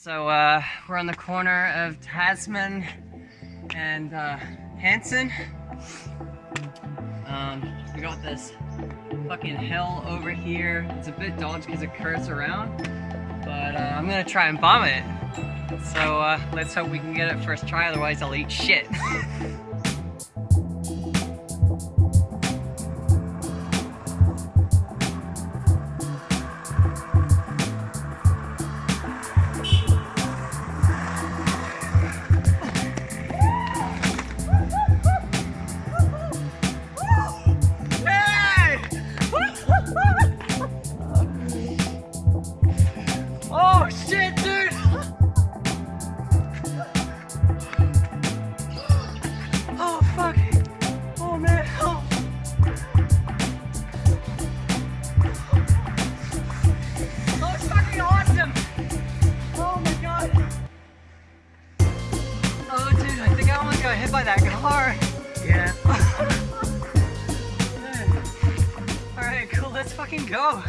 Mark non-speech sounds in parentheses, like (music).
So uh, we're on the corner of Tasman and uh, Hanson. Um, we got this fucking hill over here. It's a bit dodgy because it curves around, but uh, I'm gonna try and bomb it. So uh, let's hope we can get it first try, otherwise I'll eat shit. (laughs) got hit by that car. Yeah. (laughs) Alright, cool, let's fucking go.